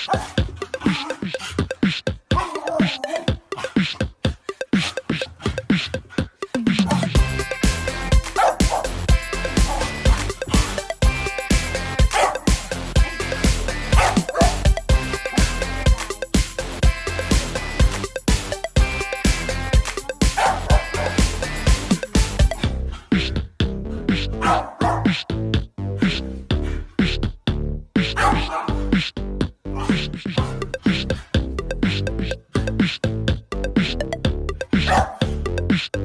Stop.